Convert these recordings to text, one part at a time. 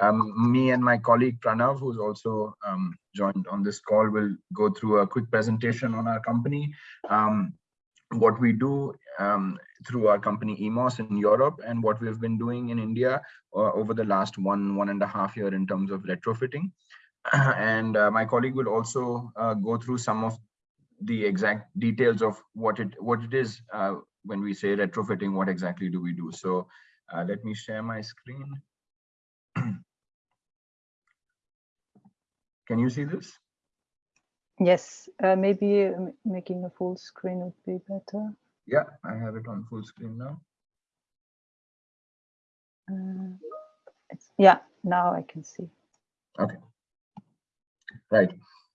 Um, me and my colleague Pranav, who's also um, joined on this call, will go through a quick presentation on our company, um, what we do um, through our company EMOS in Europe, and what we've been doing in India uh, over the last one, one and a half year in terms of retrofitting. and uh, my colleague will also uh, go through some of the exact details of what it what it is uh, when we say retrofitting, what exactly do we do? So uh, let me share my screen. Can you see this? Yes, uh, maybe uh, making a full screen would be better. Yeah, I have it on full screen now. Uh, yeah, now I can see. Okay. Right.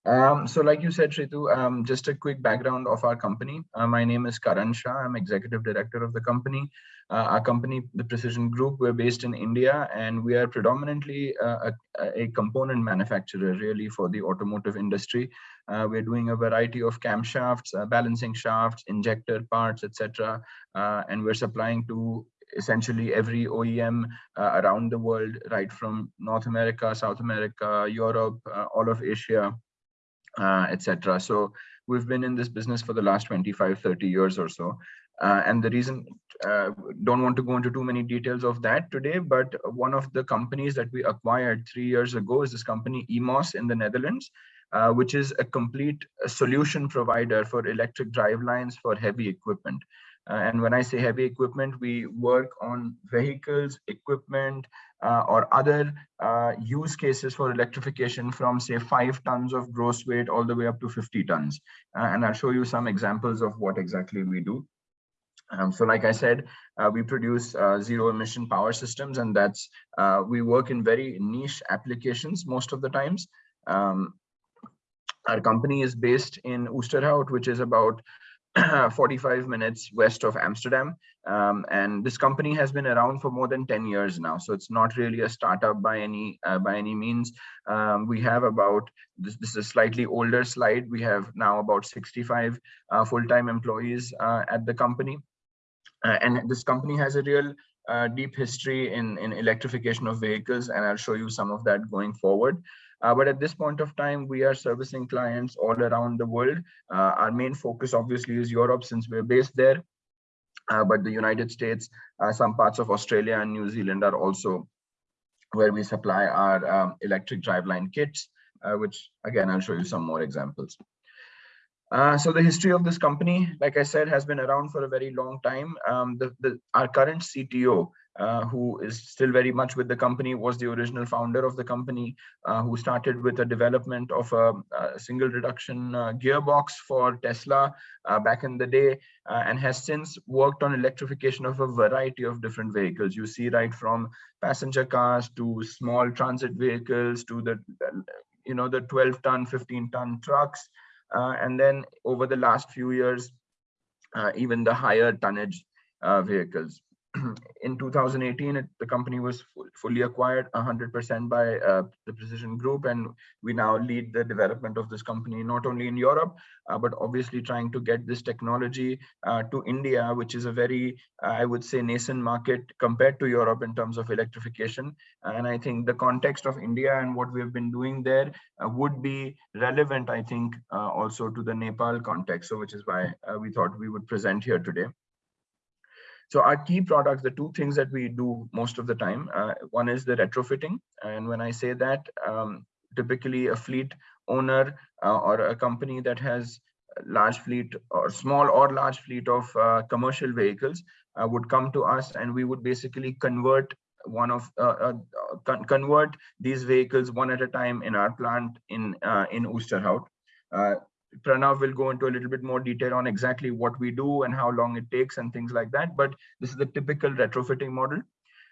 Um, so like you said, Shritu, um, just a quick background of our company. Uh, my name is Karan Shah. I'm executive director of the company. Uh, our company, the Precision Group, we're based in India and we are predominantly uh, a, a, component manufacturer really for the automotive industry. Uh, we're doing a variety of camshafts, uh, balancing shafts, injector parts, etc. Uh, and we're supplying to essentially every OEM around the world, right from North America, South America, Europe, all of Asia, uh, etc. So we've been in this business for the last 25, 30 years or so. Uh, and the reason, uh, don't want to go into too many details of that today, but one of the companies that we acquired three years ago is this company EMOS in the Netherlands, uh, which is a complete solution provider for electric drive lines for heavy equipment. Uh, and when I say heavy equipment, we work on vehicles, equipment, uh, or other uh, use cases for electrification from say five tons of gross weight all the way up to 50 tons. And I'll show you some examples of what exactly we do. Um, so like I said, uh, we produce uh, zero emission power systems and that's, uh, we work in very niche applications most of the times. Um, our company is based in Oosterhout, which is about 45 minutes west of Amsterdam. Um, and this company has been around for more than 10 years now. So it's not really a startup by any uh, by any means. Um, we have about, this, this is a slightly older slide. We have now about 65 uh, full-time employees uh, at the company. Uh, and this company has a real uh, deep history in, in electrification of vehicles. And I'll show you some of that going forward. Uh, but at this point of time, we are servicing clients all around the world. Uh, our main focus obviously is Europe since we're based there. Uh, but the United States, uh, some parts of Australia and New Zealand are also where we supply our um, electric driveline kits, uh, which again, I'll show you some more examples. Uh, so the history of this company, like I said, has been around for a very long time. Um, the, the, our current CTO, uh, who is still very much with the company, was the original founder of the company, uh, who started with the development of a, a single reduction uh, gearbox for Tesla uh, back in the day, uh, and has since worked on electrification of a variety of different vehicles. You see right from passenger cars to small transit vehicles to the, you know, the 12 ton, 15 ton trucks. and then over the last few years, even the higher tonnage vehicles. in 2018, it, the company was fully acquired 100% by uh, the Precision Group, and we now lead the development of this company not only in Europe, uh, but obviously trying to get this technology uh, to India, which is a very, uh, I would say, nascent market compared to Europe in terms of electrification. And I think the context of India and what we've been doing there uh, would be relevant, I think, uh, also to the Nepal context. So, which is why we thought we would present here today. So our key products, the two things that we do most of the time, uh, one is the retrofitting. And when I say that, um, typically a fleet owner uh, or a company that has large fleet or small or large fleet of uh, commercial vehicles uh, would come to us and we would basically convert one of uh, uh, con convert these vehicles one at a time in our plant in in Oosterhout. Pranav will go into a little bit more detail on exactly what we do and how long it takes and things like that. But this is the typical retrofitting model.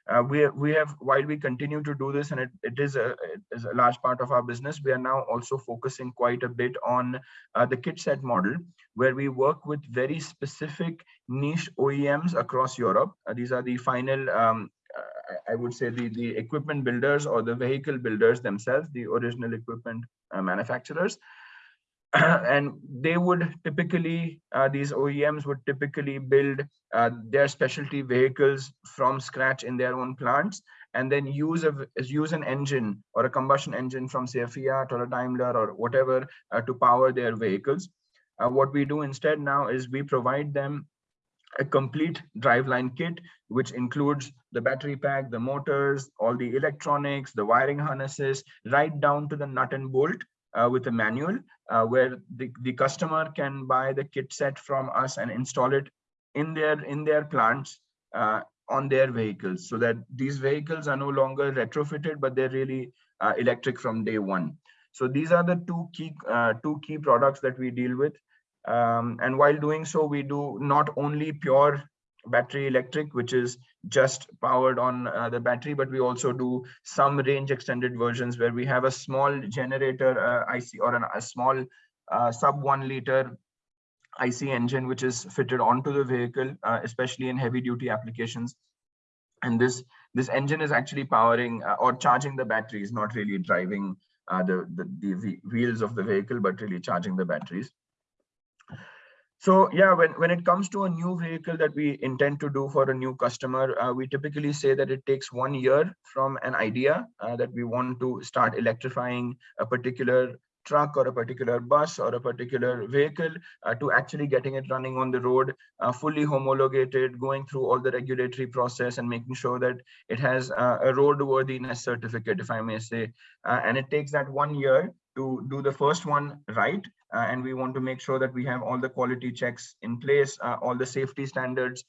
Uh, we we have while we continue to do this and it, it is a it is a large part of our business we are now also focusing quite a bit on uh, the kit set model where we work with very specific niche oems across europe uh, these are the final um, I would say the the equipment builders or the vehicle builders themselves the original equipment uh, manufacturers and they would typically uh, these OEMs would typically build uh, their specialty vehicles from scratch in their own plants and then use a use an engine or a combustion engine from say a Fiat or a Daimler or whatever uh, to power their vehicles. Uh, what we do instead now is we provide them a complete driveline kit, which includes the battery pack, the motors, all the electronics, the wiring harnesses, right down to the nut and bolt uh, with a manual uh, where the, the customer can buy the kit set from us and install it in their in their plants uh, on their vehicles so that these vehicles are no longer retrofitted, but they're really uh, electric from day one. So these are the two key uh, two key products that we deal with. Um, and while doing so, we do not only pure battery electric, which is just powered on uh, the battery, but we also do some range extended versions where we have a small generator uh, IC or an, a small uh, sub one liter IC engine, which is fitted onto the vehicle, uh, especially in heavy duty applications. And this this engine is actually powering uh, or charging the batteries, not really driving uh, the, the, the wheels of the vehicle, but really charging the batteries. So yeah, when, when it comes to a new vehicle that we intend to do for a new customer, uh, we typically say that it takes one year from an idea uh, that we want to start electrifying a particular truck or a particular bus or a particular vehicle uh, to actually getting it running on the road, uh, fully homologated, going through all the regulatory process and making sure that it has uh, a roadworthiness certificate, if I may say. Uh, and it takes that one year to do the first one right. Uh, and we want to make sure that we have all the quality checks in place, uh, all the safety standards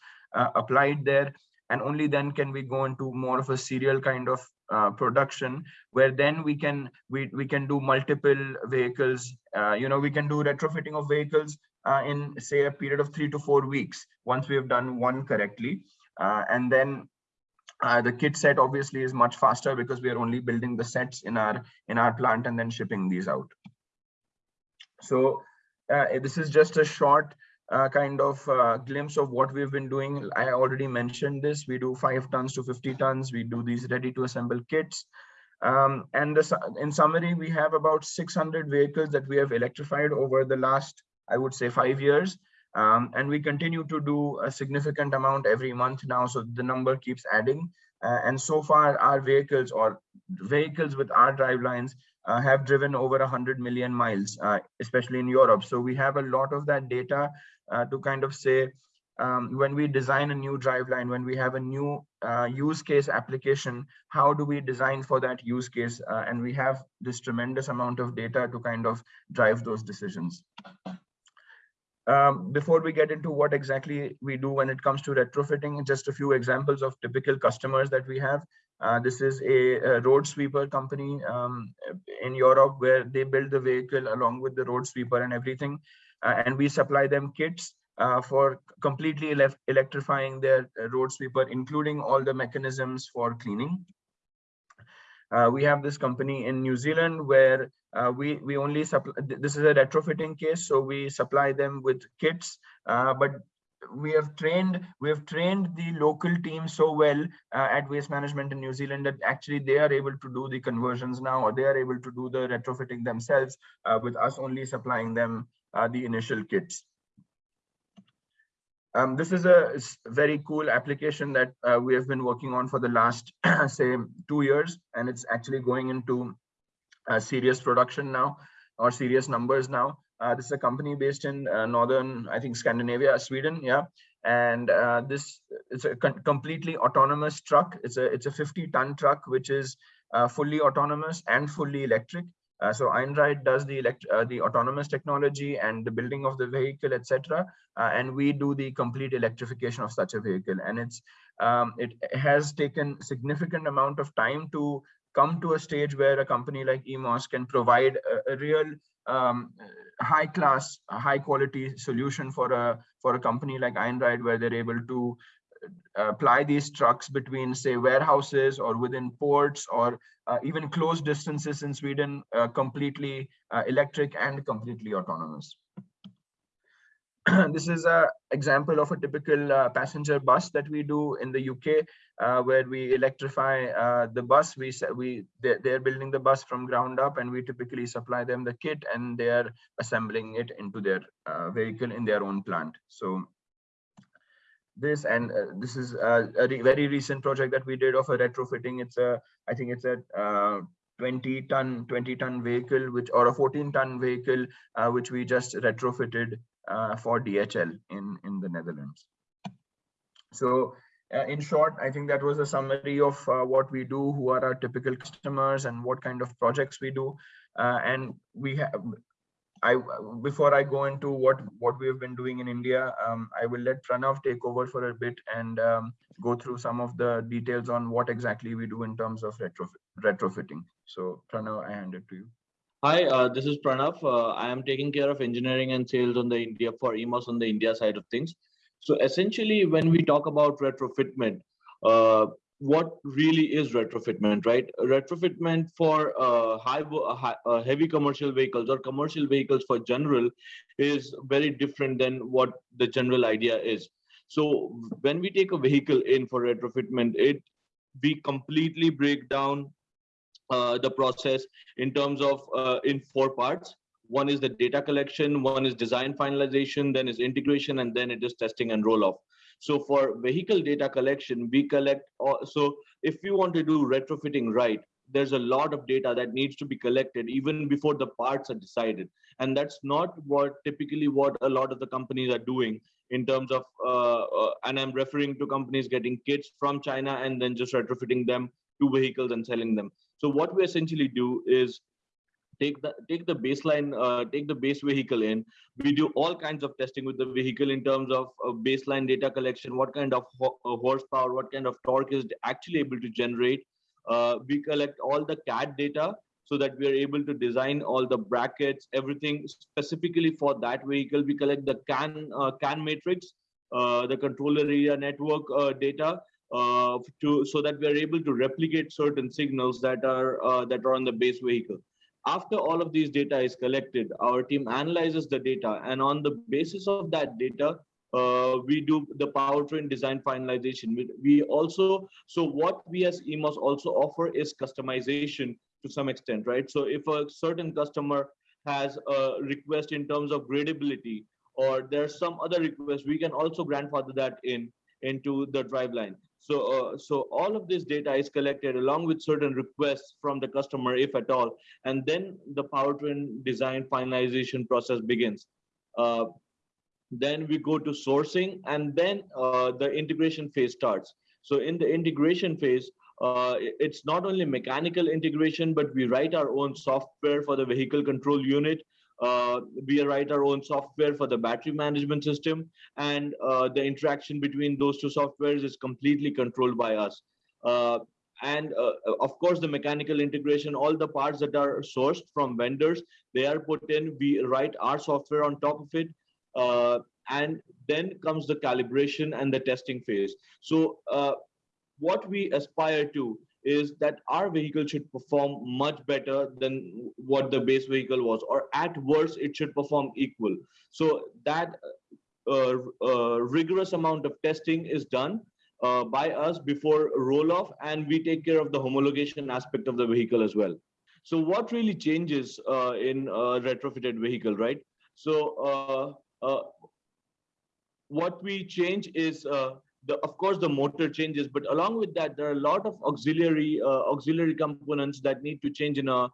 applied there. And only then can we go into more of a serial kind of uh, production where then we can we we can do multiple vehicles. Uh, you know we can do retrofitting of vehicles uh, in say a period of three to four weeks once we have done one correctly. Uh, and then uh, the kit set obviously is much faster because we are only building the sets in our in our plant and then shipping these out so uh, this is just a short uh, kind of uh, glimpse of what we've been doing. I already mentioned this. We do five tons to 50 tons. We do these ready to assemble kits. Um, and in summary, we have about 600 vehicles that we have electrified over the last, I would say, five years. Um, and we continue to do a significant amount every month now. So the number keeps adding. Uh, and so far, our vehicles or vehicles with our drive lines uh, have driven over 100 million miles, uh, especially in Europe. So we have a lot of that data uh, to kind of say, um, when we design a new driveline, when we have a new uh, use case application, how do we design for that use case? Uh, and we have this tremendous amount of data to kind of drive those decisions. Um, before we get into what exactly we do when it comes to retrofitting, just a few examples of typical customers that we have. Uh, this is a, a, road sweeper company um, in Europe where they build the vehicle along with the road sweeper and everything. Uh, and we supply them kits uh, for completely electrifying their uh, road sweeper, including all the mechanisms for cleaning. Uh, we have this company in New Zealand where uh, we we only supply. This is a retrofitting case, so we supply them with kits, uh, but we have trained we have trained the local team so well uh, at waste management in new zealand that actually they are able to do the conversions now or they are able to do the retrofitting themselves uh, with us only supplying them uh, the initial kits um, this is a very cool application that uh, we have been working on for the last say two years and it's actually going into serious production now or serious numbers now uh, this is a company based in uh, northern, I think, Scandinavia, Sweden. Yeah, and uh, this is a completely autonomous truck. It's a it's a 50 ton truck which is uh, fully autonomous and fully electric. Uh, so Einride does the elect uh, the autonomous technology and the building of the vehicle, etc. and we do the complete electrification of such a vehicle. And it's um, it has taken significant amount of time to come to a stage where a company like EMOS can provide a, a real um, high class, high quality solution for a for a company like Einride, where they're able to uh, apply these trucks between say warehouses or within ports or uh, even close distances in Sweden, uh, completely uh, electric and completely autonomous. this is a example of a typical uh, passenger bus that we do in the UK, uh, where we electrify uh, the bus. We we they're, they're, building the bus from ground up, and we typically supply them the kit, and they are assembling it into their uh, vehicle in their own plant. So this and uh, this is a, a re very recent project that we did of a retrofitting it's a i think it's a uh, 20 ton 20 ton vehicle which or a 14 ton vehicle uh, which we just retrofitted for dhl in in the netherlands so uh, in short i think that was a summary of uh, what we do who are our typical customers and what kind of projects we do and we have I before I go into what what we have been doing in India, um, I will let Pranav take over for a bit and um, go through some of the details on what exactly we do in terms of retrofit, retrofitting. So Pranav, I hand it to you. Hi, uh, this is Pranav. Uh, I am taking care of engineering and sales on the India for EMOS on the India side of things. So essentially, when we talk about retrofitment, uh, what really is retrofitment, right? Retrofitment for uh, high, high uh, heavy commercial vehicles or commercial vehicles for general is very different than what the general idea is. So when we take a vehicle in for retrofitment, it we completely break down uh, the process in terms of uh, in four parts. One is the data collection, one is design finalization, then is integration, and then it is testing and roll off. So for vehicle data collection, we collect, so if you want to do retrofitting right, there's a lot of data that needs to be collected even before the parts are decided. And that's not what typically what a lot of the companies are doing in terms of, uh, uh, and I'm referring to companies getting kits from China and then just retrofitting them to vehicles and selling them. So what we essentially do is take the take the baseline uh, take the base vehicle in. We do all kinds of testing with the vehicle in terms of uh, baseline data collection what kind of ho uh, horsepower what kind of torque is actually able to generate. Uh, we collect all the cad data so that we are able to design all the brackets everything specifically for that vehicle. We collect the can uh, can matrix uh, the controller area network data to so that we are able to replicate certain signals that are that are on the base vehicle after all of these data is collected, our team analyzes the data and on the basis of that data, uh, we do the powertrain design finalization. We, we, also, so what we as EMOS also offer is customization to some extent, right? So if a certain customer has a request in terms of gradability or there's some other request, we can also grandfather that in into the driveline. So, uh, so all of this data is collected along with certain requests from the customer, if at all, and then the powertrain design finalization process begins. Uh, then we go to sourcing, and then uh, the integration phase starts. So in the integration phase, uh, it's not only mechanical integration, but we write our own software for the vehicle control unit. Uh, we write our own software for the battery management system, and uh, the interaction between those two softwares is completely controlled by us. Uh, and uh, of course, the mechanical integration, all the parts that are sourced from vendors, they are put in, we write our software on top of it, uh, and then comes the calibration and the testing phase. So uh, what we aspire to is that our vehicle should perform much better than what the base vehicle was, or at worst, it should perform equal. So that uh, uh, rigorous amount of testing is done uh, by us before roll off, and we take care of the homologation aspect of the vehicle as well. So what really changes uh, in a retrofitted vehicle, right? So uh, uh, what we change is the, of course the motor changes but along with that there are a lot of auxiliary uh, auxiliary components that need to change in a,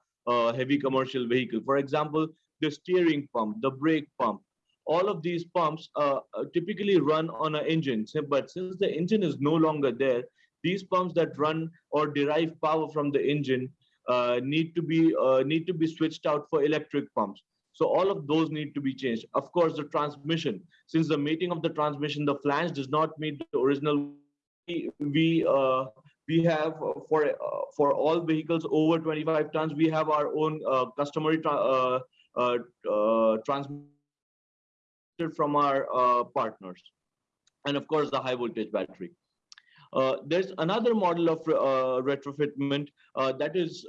heavy commercial vehicle. For example the steering pump the brake pump. All of these pumps uh, uh typically run on an engine. But since the engine is no longer there these pumps that run or derive power from the engine uh, need to be uh, need to be switched out for electric pumps so all of those need to be changed. Of course, the transmission, since the mating of the transmission, the flange does not meet the original. We uh, we have for uh, for all vehicles over 25 tons, we have our own uh, customary tra uh, uh, uh, transmitter from our partners, and of course the high voltage battery. Uh, there's another model of uh, retrofitment uh, that is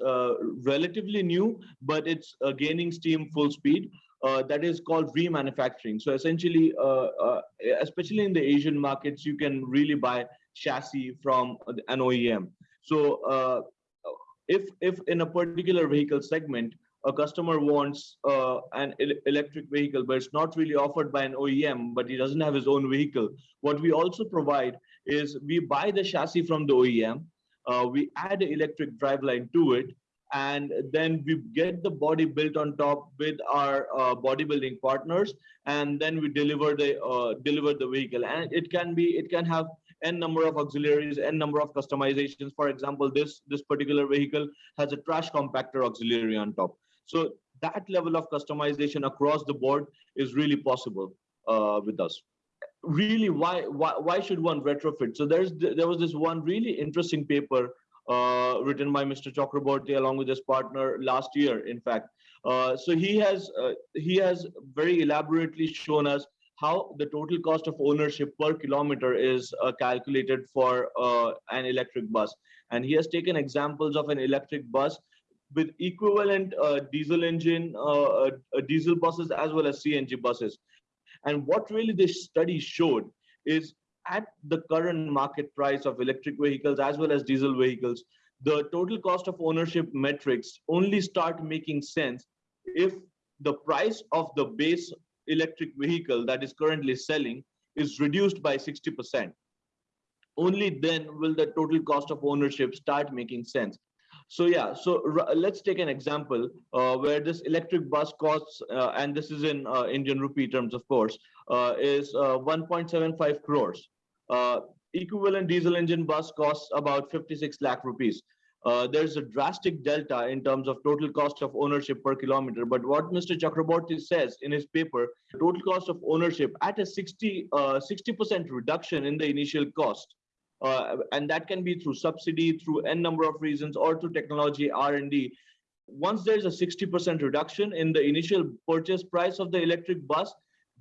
relatively new, but it's gaining steam full speed. Uh, that is called remanufacturing. So essentially, uh, uh, especially in the Asian markets, you can really buy chassis from an OEM. So if if in a particular vehicle segment, a customer wants an el electric vehicle, but it's not really offered by an OEM, but he doesn't have his own vehicle. What we also provide is we buy the chassis from the OEM, uh, we add an electric driveline to it, and then we get the body built on top with our uh, bodybuilding partners, and then we deliver the uh, deliver the vehicle. And it can be it can have n number of auxiliaries, n number of customizations. For example, this this particular vehicle has a trash compactor auxiliary on top. So that level of customization across the board is really possible uh, with us. Really, why, why why should one retrofit? So there's there was this one really interesting paper uh, written by Mr. Chakraborty along with his partner last year, in fact. Uh, so he has uh, he has very elaborately shown us how the total cost of ownership per kilometer is uh, calculated for uh, an electric bus. And he has taken examples of an electric bus with equivalent uh, diesel engine, diesel buses as well as CNG buses. And what really this study showed is at the current market price of electric vehicles as well as diesel vehicles, the total cost of ownership metrics only start making sense if the price of the base electric vehicle that is currently selling is reduced by 60%. Only then will the total cost of ownership start making sense. So yeah, so let's take an example uh, where this electric bus costs, uh, and this is in uh, Indian rupee terms, of course, uh, is uh, 1.75 crores. Uh, equivalent diesel engine bus costs about 56 lakh rupees. there's a drastic delta in terms of total cost of ownership per kilometer. But what Mr. Chakraborty says in his paper, total cost of ownership at a 60 60% reduction in the initial cost uh, and that can be through subsidy, through n number of reasons, or through technology R&D. Once there's a 60% reduction in the initial purchase price of the electric bus,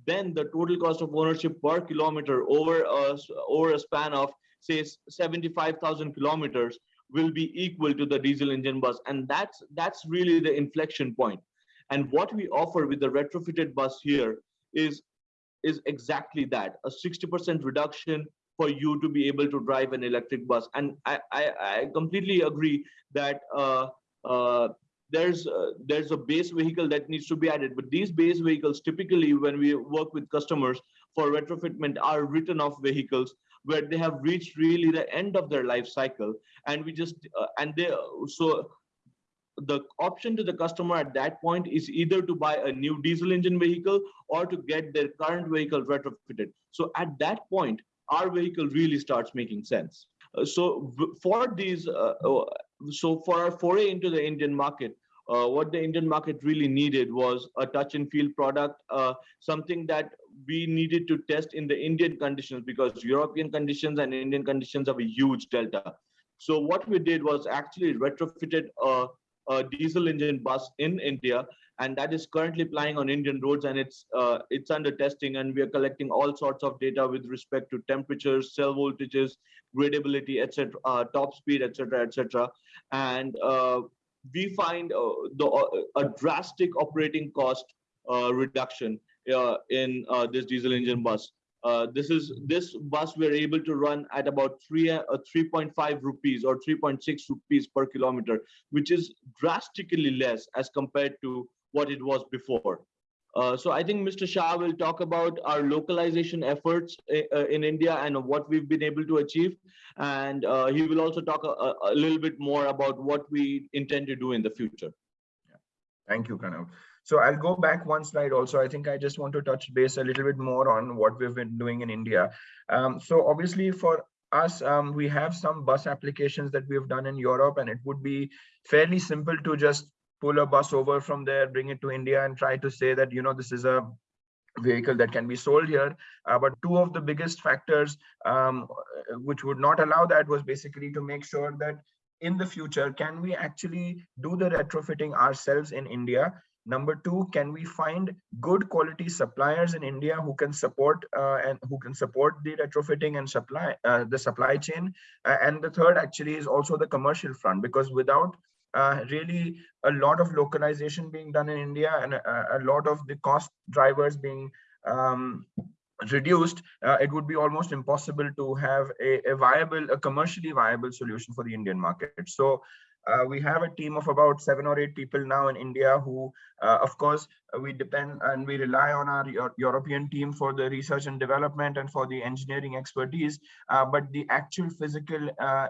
then the total cost of ownership per kilometer over a, over a span of say 75,000 kilometers will be equal to the diesel engine bus. And that's, that's really the inflection point. And what we offer with the retrofitted bus here is, is exactly that, a 60% reduction for you to be able to drive an electric bus. And I, I, I completely agree that uh, uh, there's uh, there's a base vehicle that needs to be added. But these base vehicles, typically when we work with customers for retrofitment, are written off vehicles where they have reached really the end of their life cycle, and we just uh, and they so the option to the customer at that point is either to buy a new diesel engine vehicle or to get their current vehicle retrofitted. So at that point, our vehicle really starts making sense. Uh, so for these, uh, uh, so for our foray into the Indian market, uh, what the Indian market really needed was a touch and feel product, uh, something that we needed to test in the Indian conditions because European conditions and Indian conditions have a huge delta. So what we did was actually retrofitted a, a diesel engine bus in India and that is currently plying on Indian roads and it's uh, it's under testing and we are collecting all sorts of data with respect to temperatures, cell voltages, gradability, etc., uh, top speed, etc., etc. And uh, we find uh, the uh, a drastic operating cost uh, reduction in this diesel engine bus. this is this bus we're able to run at about three uh, 3.5 rupees or 3.6 rupees per kilometer, which is drastically less as compared to what it was before. Uh, so I think Mr. Shah will talk about our localization efforts uh, uh, in India and what we've been able to achieve. And uh, he will also talk a, a, little bit more about what we intend to do in the future. Thank you, Kanav. So I'll go back one slide also. I think I just want to touch base a little bit more on what we've been doing in India. Um, so obviously for us, um, we have some bus applications that we've done in Europe and it would be fairly simple to just pull a bus over from there, bring it to India and try to say that, you know, this is a vehicle that can be sold here. Uh, but two of the biggest factors um, which would not allow that was basically to make sure that in the future, can we actually do the retrofitting ourselves in India? Number two, can we find good quality suppliers in India who can support uh, and who can support the retrofitting and supply uh, the supply chain? Uh, and the third actually is also the commercial front because without uh, really a lot of localization being done in India and a, a lot of the cost drivers being um, reduced, uh, it would be almost impossible to have a, a, viable, a commercially viable solution for the Indian market. So Uh, we have a team of about seven or eight people now in India who, uh, of course, uh, we depend and we rely on our Eu- European team for the research and development and for the engineering expertise. Uh, but the actual physical uh,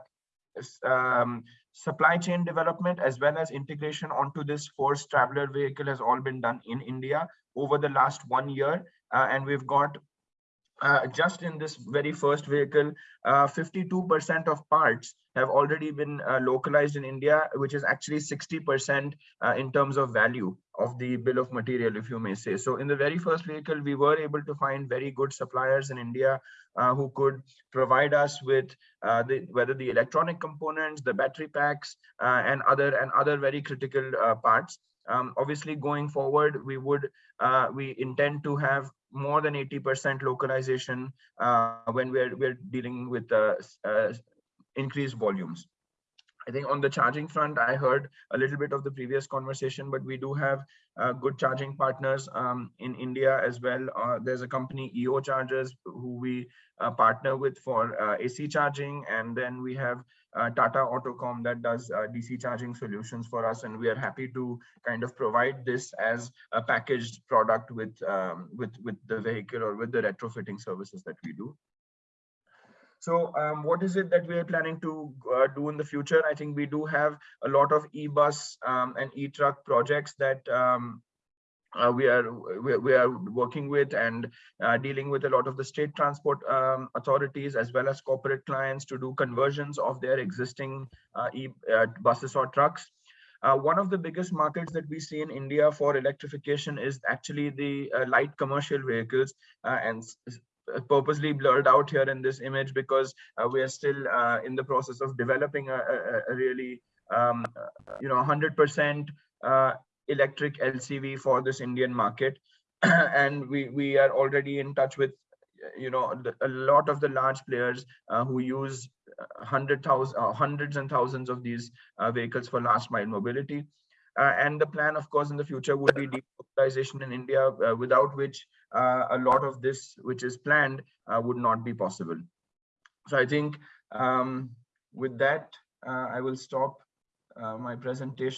um, supply chain development as well as integration onto this Force Traveller vehicle has all been done in India over the last one year. Uh, and we've got uh, just in this very first vehicle, 52% of parts have already been uh, localized in India, which is actually 60% uh, in terms of value of the bill of material, if you may say. So in the very first vehicle, we were able to find very good suppliers in India uh, who could provide us with uh, the, whether the electronic components, the battery packs, uh, and other and other very critical uh, parts. Um, obviously, going forward, we would uh, we intend to have more than 80% localization uh, when we're we're dealing with uh, uh, increased volumes. I think on the charging front, I heard a little bit of the previous conversation, but we do have uh, good charging partners um, in India as well. Uh, there's a company EO Chargers who we uh, partner with for uh, AC charging, and then we have uh, Tata AutoComp that does uh, DC charging solutions for us, and we are happy to kind of provide this as a packaged product with um, with with the vehicle or with the retrofitting services that we do. So um, what is it that we are planning to uh, do in the future? I think we do have a lot of e-bus um, and e-truck projects that um, uh, we are we, we are working with and uh, dealing with a lot of the state transport um, authorities as well as corporate clients to do conversions of their existing uh, e uh, buses or trucks. Uh, one of the biggest markets that we see in India for electrification is actually the uh, light commercial vehicles and purposely blurred out here in this image because uh, we are still uh, in the process of developing a, a, a really um, you know 100% uh, electric LCV for this Indian market. And we we are already in touch with you know a lot of the large players uh, who use uh, uh, hundreds and thousands of these vehicles for last mile mobility and the plan of course in the future would be delocalization in india uh, without which uh, a lot of this which is planned uh, would not be possible. So i think um, with that uh, i will stop uh, my presentation